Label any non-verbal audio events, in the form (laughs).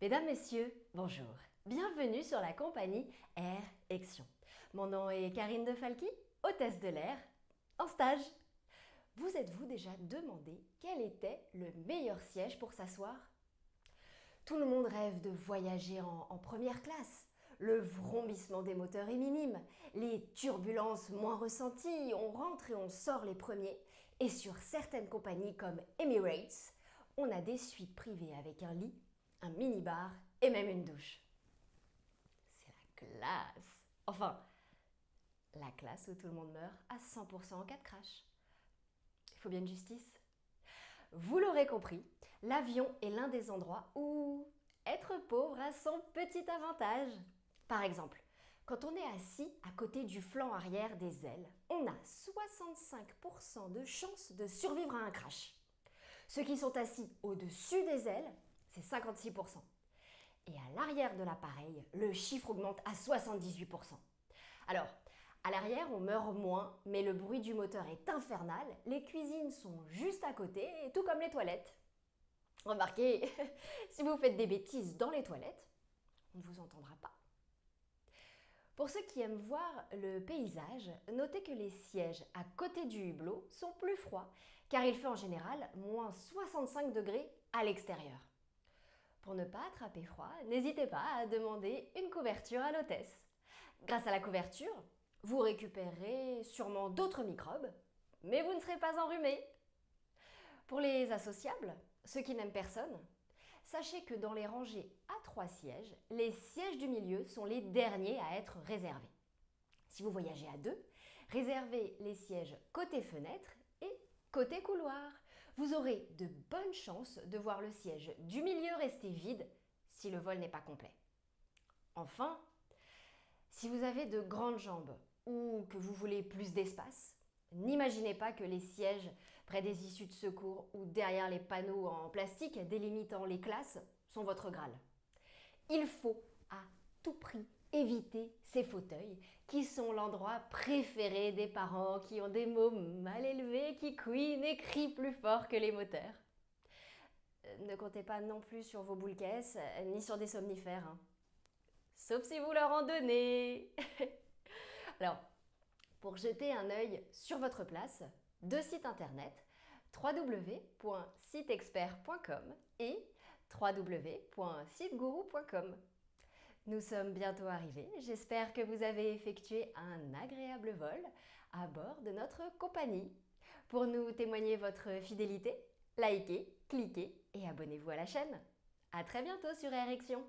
Mesdames, Messieurs, bonjour. Bienvenue sur la compagnie Air Action. Mon nom est Karine De Falqui, hôtesse de l'air, en stage. Vous êtes-vous déjà demandé quel était le meilleur siège pour s'asseoir? Tout le monde rêve de voyager en, en première classe. Le vrombissement des moteurs est minime, les turbulences moins ressenties, on rentre et on sort les premiers. Et sur certaines compagnies comme Emirates, on a des suites privées avec un lit, un mini-bar et même une douche. C'est la classe Enfin, la classe où tout le monde meurt à 100% en cas de crash. Il faut bien de justice. Vous l'aurez compris, l'avion est l'un des endroits où être pauvre a son petit avantage. Par exemple, quand on est assis à côté du flanc arrière des ailes, on a 65% de chances de survivre à un crash. Ceux qui sont assis au-dessus des ailes, c'est 56%. Et à l'arrière de l'appareil, le chiffre augmente à 78%. Alors, à l'arrière, on meurt moins, mais le bruit du moteur est infernal, les cuisines sont juste à côté, tout comme les toilettes. Remarquez, (laughs) si vous faites des bêtises dans les toilettes, on ne vous entendra pas. Pour ceux qui aiment voir le paysage, notez que les sièges à côté du hublot sont plus froids, car il fait en général moins 65 degrés à l'extérieur. Pour ne pas attraper froid, n'hésitez pas à demander une couverture à l'hôtesse. Grâce à la couverture, vous récupérez sûrement d'autres microbes, mais vous ne serez pas enrhumé. Pour les associables, ceux qui n'aiment personne, Sachez que dans les rangées à trois sièges, les sièges du milieu sont les derniers à être réservés. Si vous voyagez à deux, réservez les sièges côté fenêtre et côté couloir. Vous aurez de bonnes chances de voir le siège du milieu rester vide si le vol n'est pas complet. Enfin, si vous avez de grandes jambes ou que vous voulez plus d'espace, N'imaginez pas que les sièges près des issues de secours ou derrière les panneaux en plastique délimitant les classes sont votre Graal. Il faut éviter ces fauteuils qui sont l'endroit préféré des parents qui ont des mots mal élevés, qui couinent et crient plus fort que les moteurs. Euh, ne comptez pas non plus sur vos boules caisses ni sur des somnifères. Hein. Sauf si vous leur en donnez. (laughs) Alors, pour jeter un œil sur votre place, deux sites internet www.sitexpert.com et www.sitegourou.com. Nous sommes bientôt arrivés, j'espère que vous avez effectué un agréable vol à bord de notre compagnie. Pour nous témoigner votre fidélité, likez, cliquez et abonnez-vous à la chaîne. A très bientôt sur Érection